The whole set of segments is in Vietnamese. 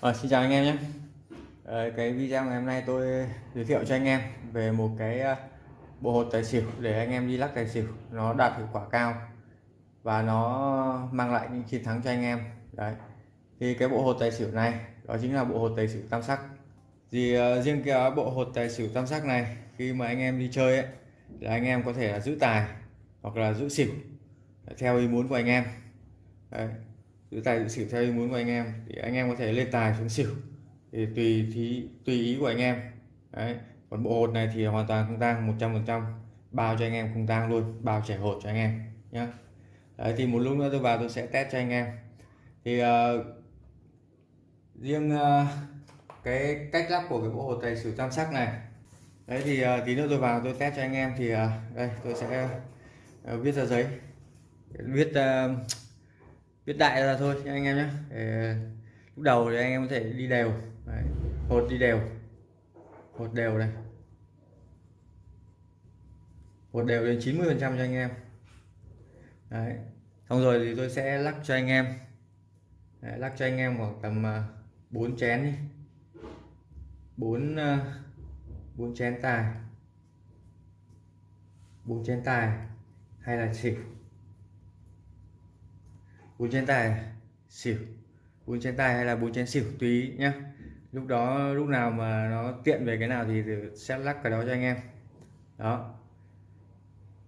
À, xin chào anh em nhé. À, cái video ngày hôm nay tôi giới thiệu cho anh em về một cái ờ, bộ hột tài xỉu để anh em đi lắc tài xỉu. Nó đạt hiệu quả cao và nó mang lại những chiến thắng cho anh em. Đấy. Thì cái bộ hột tài xỉu này đó chính là bộ hột tài xỉu tam sắc. Thì uh, riêng cái bộ hột tài xỉu tam sắc này khi mà anh em đi chơi ấy là anh em có thể là giữ tài hoặc là giữ xỉu theo ý muốn của anh em. Đấy giữ tài giữ xỉu theo ý muốn của anh em thì anh em có thể lên tài xuống xỉu. Thì tùy thí tùy ý của anh em. Đấy còn bộ hột này thì hoàn toàn không tang 100 phần trăm. Bao cho anh em không tang luôn bao trẻ hột cho anh em nhé đấy thì một lúc nữa tôi vào tôi sẽ test cho anh em. Thì uh, riêng uh, cái cách lắp của cái bộ hột tài xỉu tam sắc này. Đấy thì uh, tí nữa tôi vào tôi test cho anh em thì uh, đây tôi sẽ uh, viết ra giấy. Viết uh, viết đại ra thôi nha anh em nhé. Để ờ, lúc đầu thì anh em có thể đi đều. Đấy. hột đi đều. Hột đều này. Hột đều đến 90 phần trăm cho anh em. Đấy. xong rồi thì tôi sẽ lắc cho anh em. Đấy, lắc cho anh em khoảng tầm ờ, 4 chén đi. 4 4 ờ, chén tài. 4 chén tài hay là xỉu bốn chén tài xỉu. Bốn chén tài hay là bốn chén xỉu tùy nhá. Lúc đó lúc nào mà nó tiện về cái nào thì sẽ lắc cái đó cho anh em. Đó.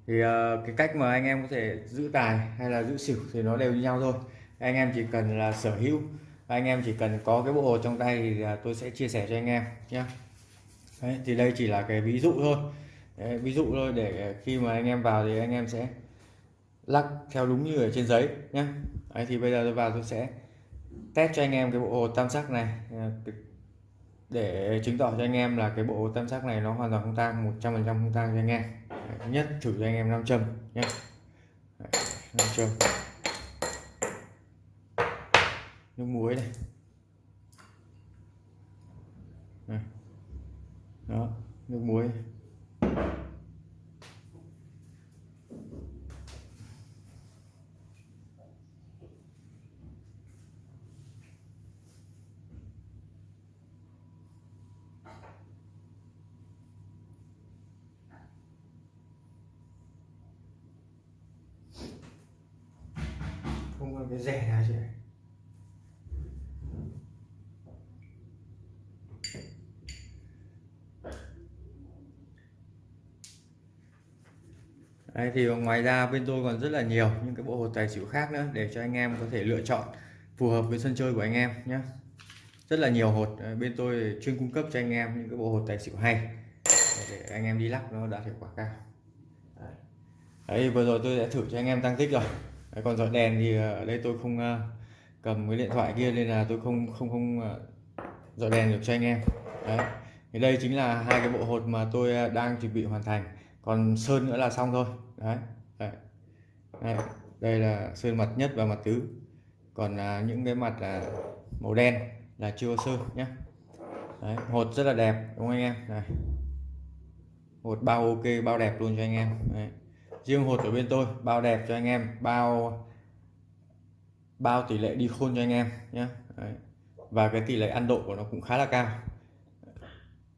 Thì uh, cái cách mà anh em có thể giữ tài hay là giữ xỉu thì nó đều như nhau thôi. Anh em chỉ cần là sở hữu anh em chỉ cần có cái bộ hồ trong tay thì ờ, tôi sẽ chia sẻ cho anh em nhé Đấy, thì đây chỉ là cái ví dụ thôi. Đấy, ví dụ thôi để khi mà anh em vào thì anh em sẽ lắc theo đúng như ở trên giấy nhé Đấy, thì bây giờ tôi vào tôi sẽ test cho anh em cái bộ hồ tam sắc này. Ờ, để chứng tỏ cho anh em là cái bộ hồ tam sắc này nó hoàn toàn không tang 100 phần trăm không tang cho anh em. Đấy, nhất thử cho anh em nam châm nhé. Nam châm. Nước muối này. Đó nước muối. này. Hơi cái rẻ này chị Đây thì ngoài ra bên tôi còn rất là nhiều những cái bộ hột tài xỉu khác nữa để cho anh em có thể lựa chọn phù hợp với sân chơi của anh em nhé rất là nhiều hột. Bên tôi chuyên cung cấp cho anh em những cái bộ hột tài xỉu hay để anh em đi lắc nó đạt hiệu quả cao. Đấy, đấy vừa rồi tôi đã thử cho anh em tăng tích rồi đấy, còn dọi đèn thì ờ, ở đây tôi không uh, cầm cái điện thoại kia nên là tôi không không không uh, dọi đèn được cho anh em. Đấy thì đây chính là hai cái bộ hột mà tôi đang chuẩn bị hoàn thành. Còn sơn nữa là xong thôi. Đấy, đấy. đấy. đây là sơn mặt nhất và mặt tứ. Còn à, những cái mặt là màu đen là chưa sơn nhé. Đấy, hột rất là đẹp đúng không anh em? Này. Hột bao ok bao đẹp luôn cho anh em. Đấy riêng hột ở bên tôi, bao đẹp cho anh em, bao bao tỷ lệ đi khôn cho anh em nhé. Đấy. và cái tỷ lệ ăn độ của nó cũng khá là cao.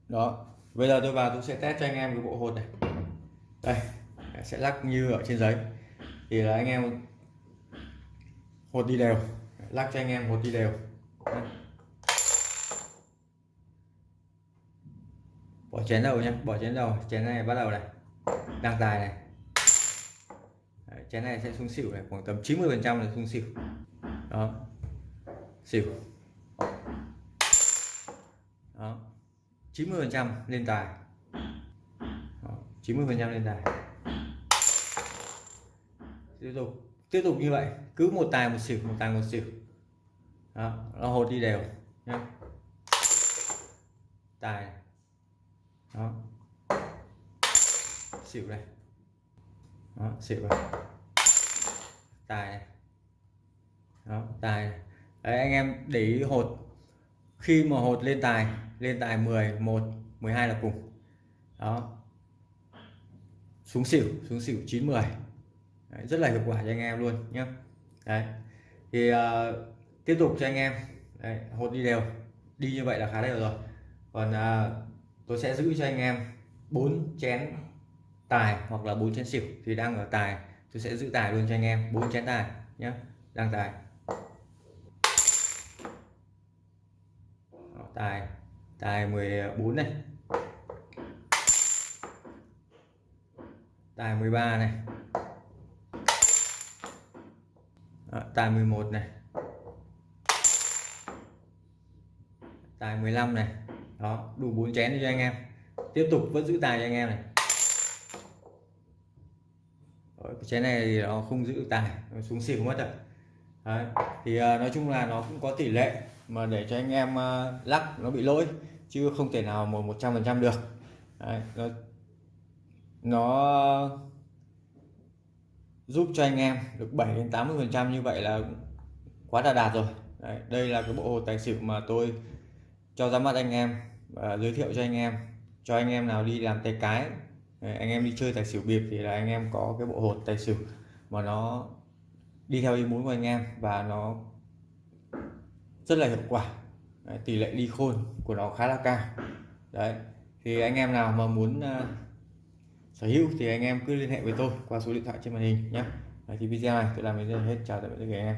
Đó. Bây giờ tôi vào tôi sẽ test cho anh em cái bộ hột này. Đây, sẽ lắc như ở trên giấy. Thì là anh em hột đi đều. Lắc cho anh em hột đi đều. Bỏ chén đầu nhé, bỏ chén đầu. Chén này bắt đầu này. Đang tài này cái chén này sẽ xuống xỉu này, khoảng tầm 90 phần trăm là xuống xỉu. Đó. Xỉu. Đó. 90 phần trăm lên tài. 90 phần trăm lên tài. Tiếp tục. Tiếp tục như vậy. Cứ một tài một xỉu, một tài một xỉu. Đó, nó hột đi đều nhé tài. Đó. Xỉu đây. Đó, xỉu này tài này đó tài đấy anh em để ý hột. Khi mà hột lên tài lên tài 10 1 12 là cùng. Đó. Xuống xỉu xuống xỉu 90 Đấy, rất là hiệu quả cho anh em luôn nhé đấy. Thì uh, tiếp tục cho anh em. Đấy, hột đi đều. Đi như vậy là khá đều rồi. Còn uh, tôi sẽ giữ cho anh em bốn chén tài hoặc là bốn chén xỉu. Thì đang ở tài tôi sẽ giữ tài luôn cho anh em. Bốn chén tài nhé đang tài Đó, tài. Tài 14 này. Tài 13 này. Đó, tài 11 này. Tài 15 này. Đó đủ bốn chén cho anh em. Tiếp tục vẫn giữ tài cho anh em này. Đấy, cái chén này thì nó không giữ tài. Nó xuống xỉu mất rồi. Đấy. thì ờ, nói chung là nó cũng có tỷ lệ mà để cho anh em uh, lắc nó bị lỗi chứ không thể nào một một trăm phần trăm được Đấy. nó nó giúp cho anh em được 7 đến 80 phần trăm như vậy là quá là đạt rồi Đấy. đây là cái bộ hồ tài xỉu mà tôi cho ra mắt anh em và giới thiệu cho anh em cho anh em nào đi làm tay cái anh em đi chơi tài xỉu bịp thì là anh em có cái bộ hột tài xỉu mà nó đi theo ý muốn của anh em và nó rất là hiệu quả. Đấy, tỷ lệ đi khôn của nó khá là cao. Đấy thì anh em nào mà muốn uh, sở hữu thì anh em cứ liên hệ với tôi qua số điện thoại trên màn hình nhé. Thì video này tôi làm đến đây hết. Chào tạm biệt các anh em.